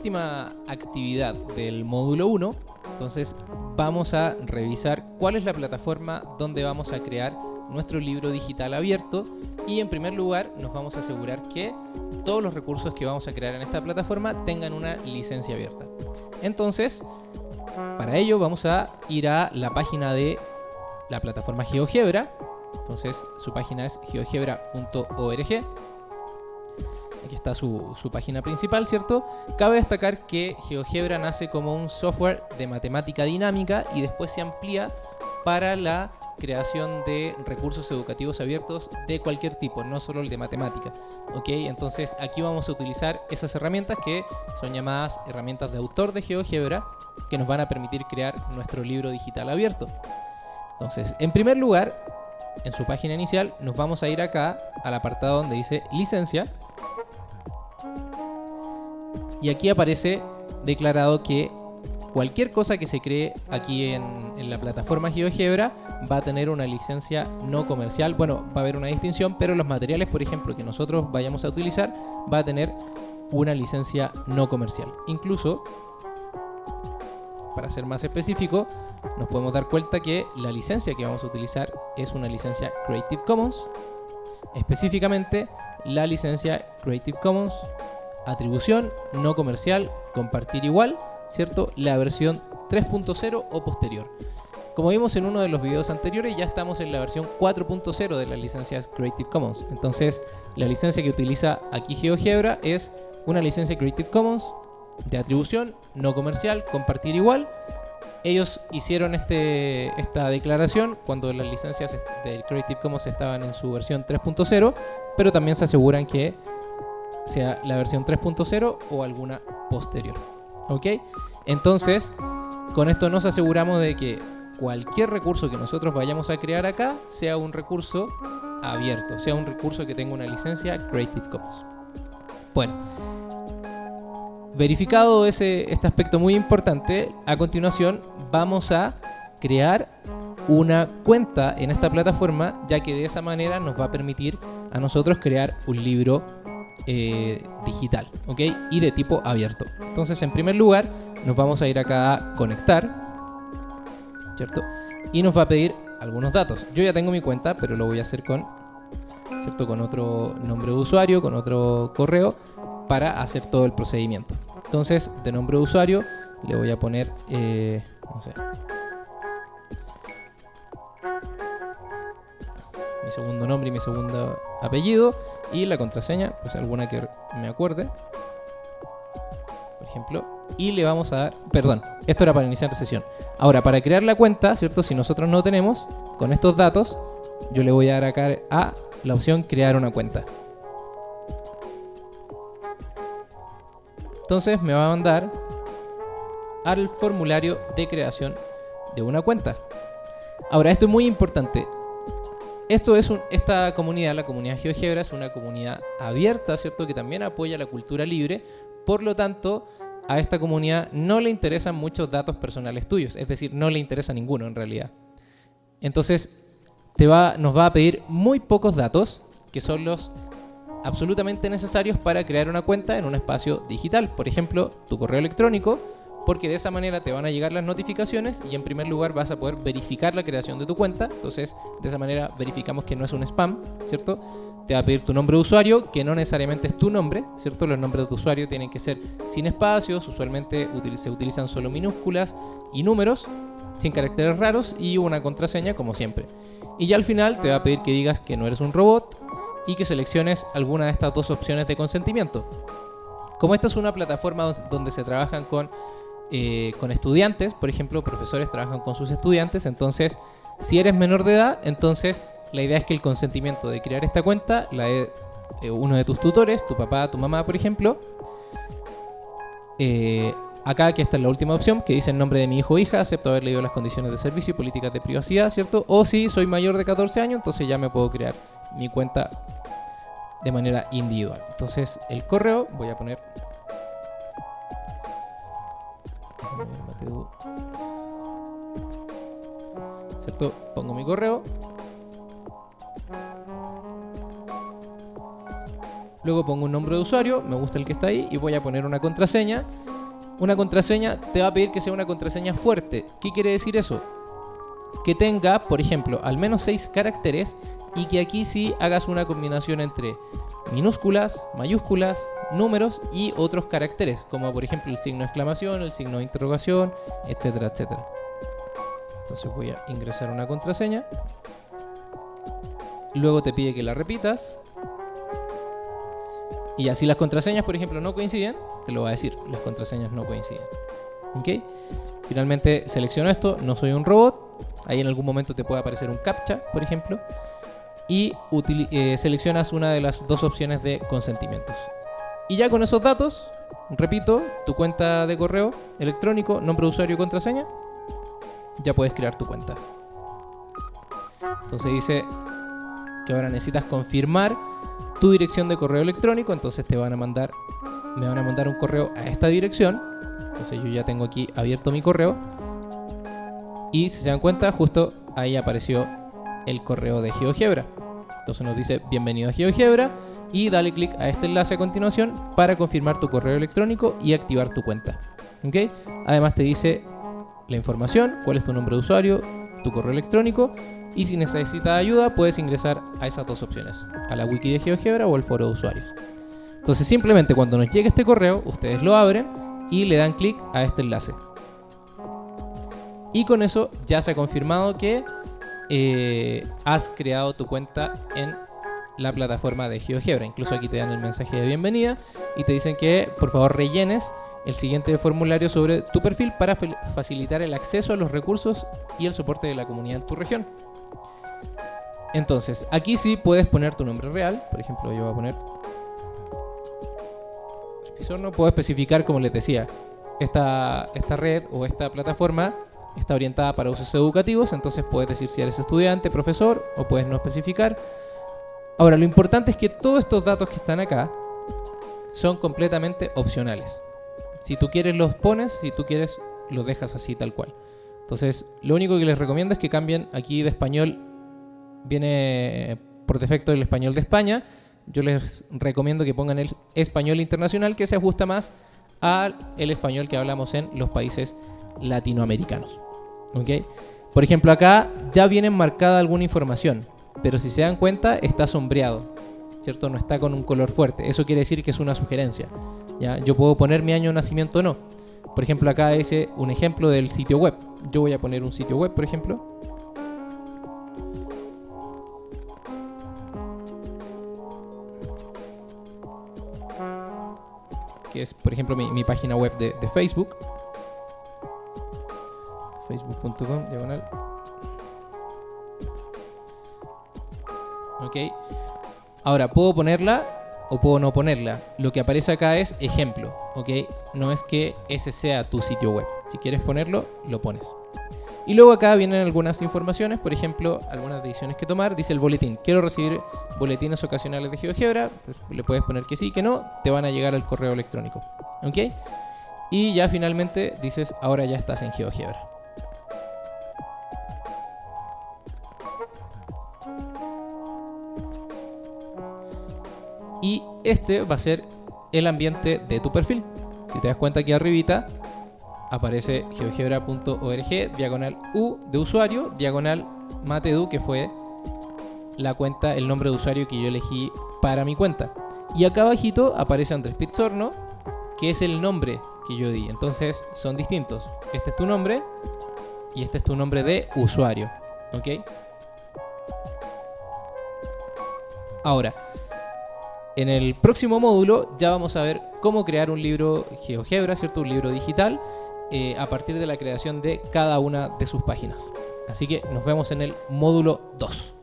última actividad del módulo 1, entonces vamos a revisar cuál es la plataforma donde vamos a crear nuestro libro digital abierto y en primer lugar nos vamos a asegurar que todos los recursos que vamos a crear en esta plataforma tengan una licencia abierta. Entonces, para ello vamos a ir a la página de la plataforma GeoGebra. Entonces su página es geogebra.org. Aquí está su, su, página principal, ¿cierto? Cabe destacar que GeoGebra nace como un software de matemática dinámica y después se amplía para la creación de recursos educativos abiertos de cualquier tipo, no solo el de matemática. ¿ok? Entonces aquí vamos a utilizar esas herramientas que son llamadas herramientas de autor de GeoGebra que nos van a permitir crear nuestro libro digital abierto. Entonces, en primer lugar, en su página inicial nos vamos a ir acá al apartado donde dice licencia y aquí aparece declarado que cualquier cosa que se cree aquí en, la plataforma GeoGebra va a tener una licencia no comercial. Bueno, va a haber una distinción, pero los materiales, por ejemplo, que nosotros vayamos a utilizar, va a tener una licencia no comercial. Incluso, para ser más específico, nos podemos dar cuenta que la licencia que vamos a utilizar es una licencia Creative Commons. Específicamente, la licencia Creative Commons, atribución no comercial, compartir igual ¿cierto? La versión 3.0 o posterior. Como vimos en uno de los videos anteriores, ya estamos en la versión 4.0 de las licencias Creative Commons. Entonces, la licencia que utiliza aquí GeoGebra es una licencia Creative Commons de atribución, no comercial, compartir igual. Ellos hicieron este, esta declaración cuando las licencias del Creative Commons estaban en su versión 3.0, pero también se aseguran que sea la versión 3.0 o alguna posterior. ¿Ok? Entonces, con esto nos aseguramos de que cualquier recurso que nosotros vayamos a crear acá sea un recurso abierto, sea un recurso que tenga una licencia Creative Commons. Bueno, verificado ese, este aspecto muy importante, a continuación vamos a crear una cuenta en esta plataforma, ya que de esa manera nos va a permitir a nosotros crear un libro eh, digital, ¿ok? Y de tipo abierto. Entonces, en primer lugar, nos vamos a ir acá a conectar, ¿cierto? Y nos va a pedir algunos datos. Yo ya tengo mi cuenta, pero lo voy a hacer con, ¿cierto? Con otro nombre de usuario, con otro correo, para hacer todo el procedimiento. Entonces, de nombre de usuario, le voy a poner, eh, segundo nombre y mi segundo apellido y la contraseña, pues alguna que me acuerde. Por ejemplo, y le vamos a dar, perdón, esto era para iniciar la sesión. Ahora, para crear la cuenta, ¿cierto? Si nosotros no tenemos con estos datos, yo le voy a dar acá a la opción crear una cuenta. Entonces me va a mandar al formulario de creación de una cuenta. Ahora, esto es muy importante esto es esta comunidad, la comunidad GeoGebra, es una comunidad abierta, ¿cierto? Que también apoya la cultura libre. Por lo tanto, a esta comunidad no le interesan muchos datos personales tuyos, es decir, no le interesa ninguno en realidad. Entonces, te va, nos va a pedir muy pocos datos, que son los absolutamente necesarios para crear una cuenta en un espacio digital. Por ejemplo, tu correo electrónico, porque de esa manera te van a llegar las notificaciones y en primer lugar vas a poder verificar la creación de tu cuenta. Entonces, de esa manera verificamos que no es un spam, ¿cierto? Te va a pedir tu nombre de usuario, que no necesariamente es tu nombre, ¿cierto? Los nombres de tu usuario tienen que ser sin espacios, usualmente se utilizan solo minúsculas y números, sin caracteres raros y una contraseña como siempre. Y ya al final te va a pedir que digas que no eres un robot y que selecciones alguna de estas dos opciones de consentimiento. Como esta es una plataforma donde se trabajan con eh, con estudiantes, por ejemplo, profesores trabajan con sus estudiantes, entonces si eres menor de edad, entonces la idea es que el consentimiento de crear esta cuenta la de eh, uno de tus tutores, tu papá, tu mamá, por ejemplo. Eh, acá, aquí está la última opción, que dice el nombre de mi hijo o hija, acepto haber leído las condiciones de servicio y políticas de privacidad, ¿cierto? O si soy mayor de 14 años, entonces ya me puedo crear mi cuenta de manera individual. Entonces, el correo, voy a poner Pongo mi correo. Luego pongo un nombre de usuario, me gusta el que está ahí, y voy a poner una contraseña una contraseña te va a pedir que sea una contraseña fuerte. ¿Qué quiere decir eso? Que tenga, por ejemplo, al menos 6 caracteres y que aquí sí hagas una combinación entre minúsculas, mayúsculas, números y otros caracteres, como por ejemplo el signo de exclamación, el signo de interrogación, etcétera, etcétera. Entonces voy a ingresar una contraseña. Luego te pide que la repitas. Y así las contraseñas, por ejemplo, no coinciden, te lo va a decir, las contraseñas no coinciden. ¿Ok? Finalmente selecciono esto, no soy un robot. Ahí en algún momento te puede aparecer un captcha, por ejemplo y eh, seleccionas una de las dos opciones de consentimientos. Y ya con esos datos, repito, tu cuenta de correo electrónico, nombre de usuario y contraseña, ya puedes crear tu cuenta. Entonces dice que ahora necesitas confirmar tu dirección de correo electrónico, entonces te van a mandar me van a mandar un correo a esta dirección. Entonces yo ya tengo aquí abierto mi correo. Y si se dan cuenta, justo ahí apareció el correo de GeoGebra. Entonces nos dice bienvenido a GeoGebra y dale clic a este enlace a continuación para confirmar tu correo electrónico y activar tu cuenta. Además te dice la información, cuál es tu nombre de usuario, tu correo electrónico y si necesitas ayuda puedes ingresar a esas dos opciones, a la wiki de GeoGebra o al foro de usuarios. Entonces simplemente cuando nos llegue este correo, ustedes lo abren y le dan clic a este enlace. Y con eso ya se ha confirmado que eh, has creado tu cuenta en la plataforma de GeoGebra. Incluso aquí te dan el mensaje de bienvenida y te dicen que por favor rellenes el siguiente formulario sobre tu perfil para facilitar el acceso a los recursos y el soporte de la comunidad en tu región. Entonces, aquí sí puedes poner tu nombre real. Por ejemplo, yo voy a poner... No puedo especificar, como les decía, esta, esta red o esta plataforma está orientada para usos educativos, entonces puedes decir si eres estudiante, profesor o puedes no especificar. Ahora, lo importante es que todos estos datos que están acá son completamente opcionales. Si tú quieres los pones, si tú quieres los dejas así tal cual. Entonces, lo único que les recomiendo es que cambien aquí de español, viene por defecto el español de España. Yo les recomiendo que pongan el español internacional que se ajusta más al español que hablamos en los países latinoamericanos. ¿Ok? Por ejemplo, acá ya viene marcada alguna información, pero si se dan cuenta está sombreado, ¿cierto? No está con un color fuerte. Eso quiere decir que es una sugerencia. ¿ya? Yo puedo poner mi año de nacimiento o no. Por ejemplo, acá es un ejemplo del sitio web. Yo voy a poner un sitio web, por ejemplo. Que es, por ejemplo, mi, página web de Facebook diagonal. Ok. Ahora, puedo ponerla o puedo no ponerla. Lo que aparece acá es ejemplo, ¿ok? No es que ese sea tu sitio web. Si quieres ponerlo, lo pones. Y luego acá vienen algunas informaciones, por ejemplo, algunas decisiones que tomar. Dice el boletín, quiero recibir boletines ocasionales de GeoGebra. Pues le puedes poner que sí, que no, te van a llegar al correo electrónico. ¿Ok? Y ya finalmente dices, ahora ya estás en GeoGebra. Este va a ser el ambiente de tu perfil. Si te das cuenta aquí arribita aparece geogebra.org diagonal U de usuario, diagonal Matedu, que fue la cuenta, el nombre de usuario que yo elegí para mi cuenta. Y acá abajito aparece Andrés Pizzorno, que es el nombre que yo di. Entonces son distintos. Este es tu nombre y este es tu nombre de usuario. ¿Ok? Ahora, en el próximo módulo ya vamos a ver cómo crear un libro GeoGebra, ¿cierto? Un libro digital eh, a partir de la creación de cada una de sus páginas. Así que nos vemos en el módulo 2.